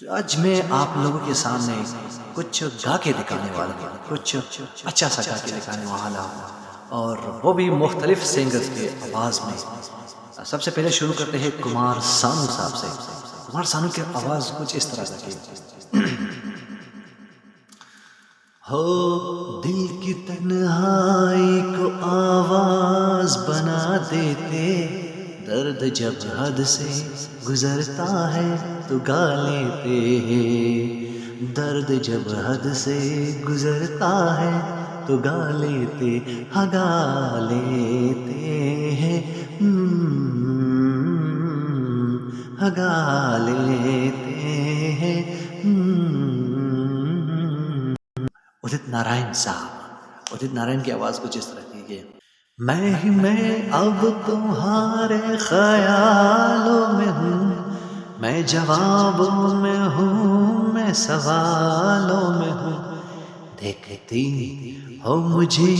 تو آج میں آپ لوگوں کے سامنے کچھ گا کے دکھانے والا ہوں، کچھ اچھا سا گا کے دکھانے والا ہوں۔ اور وہ بھی مختلف سنگرز کے آواز میں۔ سب سے پہلے شروع کرتے ہیں کمار سانو صاحب سے۔ کمار سانو کی آواز کچھ اس طرح کی ہو دل کی تنہائی کو آواز بنا دیتے۔ درد جب حد سے گزرتا ہے تو گا لیتے ہیں۔ درد جب حد سے گزرتا ہے تو گا لیتے ہگا لیتے ہیں۔ ہگا لیتے ہیں۔ ادت نارائن صاحب، ادت نارائن کی آواز کچھ اس طرح کی ہے میں ہی میں اب تمہارے خیالوں میں ہوں۔ میں جوابوں میں ہوں، میں سوالوں میں ہوں۔ دیکھتی ہو مجھے،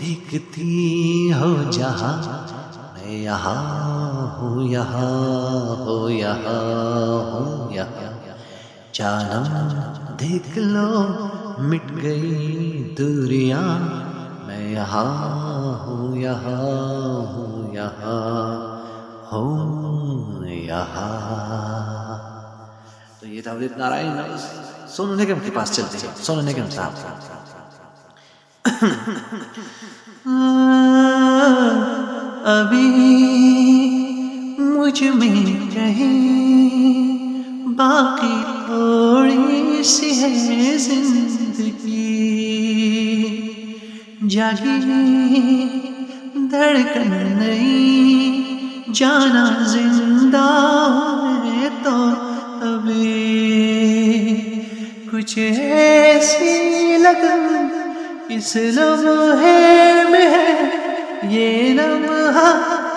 دیکھتی ہو جہاں۔ میں یہاں ہوں، یہاں ہو، یہاں ہوں، یہاں۔ جانم دیکھ لو، مٹ گئی دوریاں۔ میں یہاں ہوں یہاں ہوں یہاں ہوں، یہاں۔ تو یہ تھا ادت نارائن سونو نگم کے پاس چلتے ہیں سونو نگم صاحب ابھی مجھ میں کہیں باقی تھوڑی سی ہے زندگی۔ جاگی دھڑکن نہیں، جانا زندہ ہے تو ابھی کچھ ایسی لگن، اس لمحے میں ہے، یہ لمحہ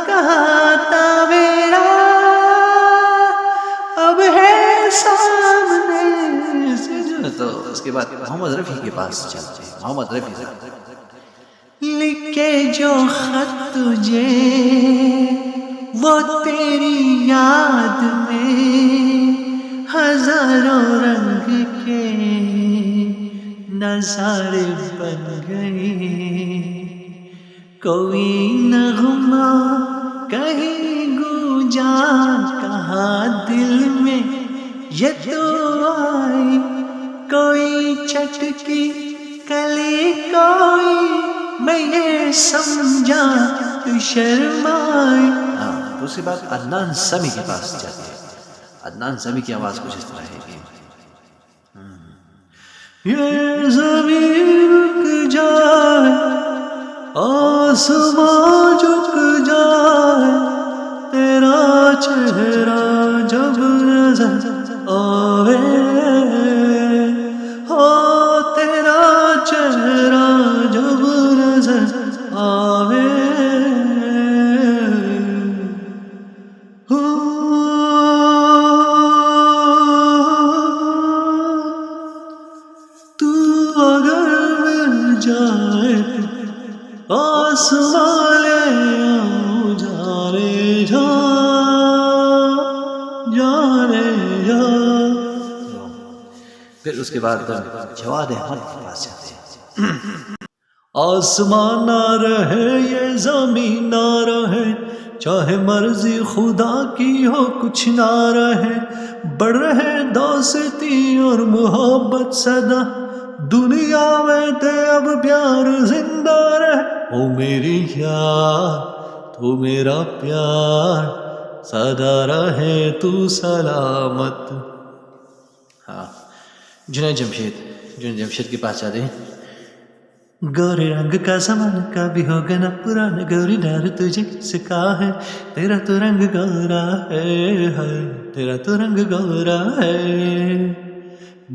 کہاں تھا میرا اب ہے سامنے۔ سے تو اس کے بعد محمد رفیع کے پاس چلتے ہیں۔ محمد رفیع صاحب لکھے جو خط تجھے، وہ تیری یاد میں ہزاروں رنگ کے نظارے بن گئے۔ کوئی نغمہ کہیں گونجا، کہاں دل میں یہ تو آئی کوئی چٹکی، کلی کوئی میں یہ سمجھا تو شرمائی ہاں دوسری بات، عدنان سمی کے پاس جاتے ہیں عدنان سمی کی آواز کچھ اس طرح ہے کہ یہ زمین رک جائے آسمان جھک جائے، تیرا چہرہ پھر اس کے بعد جواد احمد کے پاس جاتے ہیں۔ آسمان نہ رہے، یہ زمین نہ رہے، چاہے مرضی خدا کی ہو کچھ نہ رہے۔ بڑھ رہے دوستی اور محبت صدا، دنیا میں تے اب پیار زندہ رہے۔ او میری یار، تو میرا پیار۔ سدا رہے تو سلامت۔ ہاں جنید جمشید جنید جمشید کے پاس جاتے ہیں۔ گورے رنگ کا سامان کا بھی ہوگا نا پرانا۔ گوری ڈار تجھے کس کا ہے، تیرا تو رنگ گورا ہے تیرا تو رنگ گورا ہے۔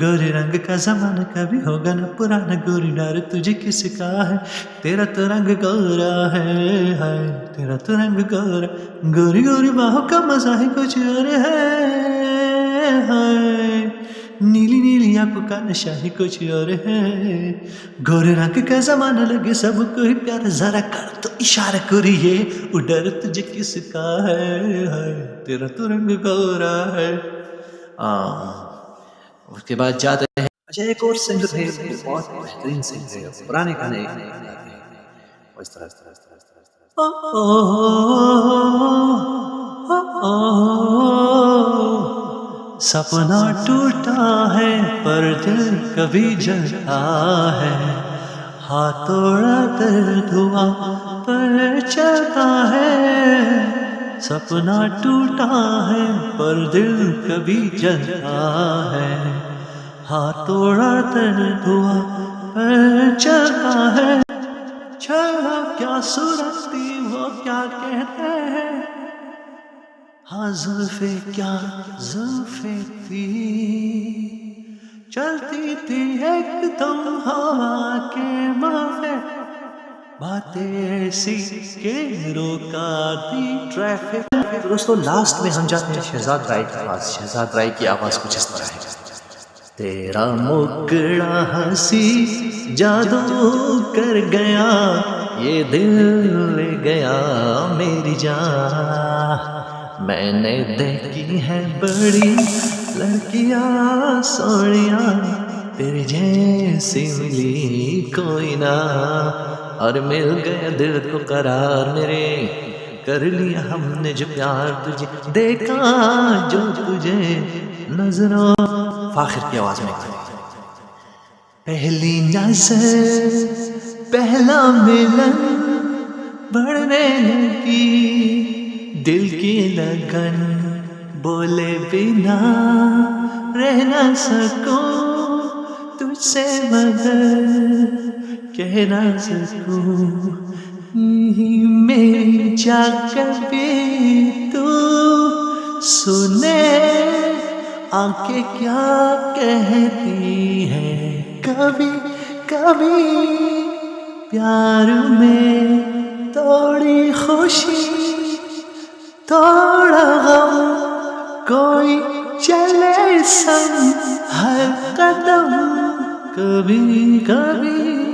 گورے رنگ کا زمانہ کا بھی ہوگا نا پرانا، گوری ڈار تجھے کس کا ہے؟ تیرا تو رنگ گورا ہے تیرا تو رنگ گورا۔ گوری گوری باہوں کا مزہ ہی کچھ اور ہے نیلی نیلی آنکھوں کا نشہ ہی کچھ اور ہے۔ گورے رنگ کا زمانہ لگے سب کو ہی پیار، ذرا کر تو اشارہ کریے وہ ڈر تجھے کس کا ہے؟ تیرا تو رنگ گورا ہے۔ ہاں اس کے بعد جاتے ہیں۔ اچھا ایک اور سنگر تھے بہت بہترین سنگر ہے، پرانے گانے۔ گاتے ہیں اس طرح اس طرح اس طرح اس طرح اس طرح۔ سپنا ٹوٹا ہے، پر دل کبھی جلتا ہے۔ ہاتھوڑا درد ہوا پر چلتا ہے۔ سپنا ٹوٹا ہے، پر دل کبھی جلتا ہے۔ ہاتھوڑا درد ہوا پر چلتا ہے۔ چھڑا کیا صورتی وہ کیا کہتے ہیں؟ ہاں زلفے کیا زلفے تھی۔ چلتی تھی ایک دم ہوا کے مافے باتیں روکا دی ٹریفک۔ دوستو لاسٹ میں ہم جاتے ہیں شہزاد رائے کی آواز شہزاد رائے کی آواز کچھ اس طرح ہے۔ تیرا مکڑا ہنسی جادو کر گیا، یہ دل لے گیا میری جان۔ میں نے دیکھی ہے بڑی لڑکیاں سوڑیاں تیرے جیسی ملی کوئی نہ۔ اور مل گیا دل کو قرار میرے۔ کر لیا ہم نے جو پیار تجھے۔ دیکھا جو تجھے نظروں فاخر کی آواز میں۔ پہلی نظر، پہلا ملن بڑھنے لگی دل کی لگن بولے بنا رہ نہ سکوں تجھ سے مگر۔ کہہ نہ سکوں میری جا کر بھی تو سنے۔ آنکھیں کیا کہتی ہے کبھی کبھی پیار میں توڑی خوشی تھوڑا غم۔ کوئی چلے سن ہر قدم کبھی کبھی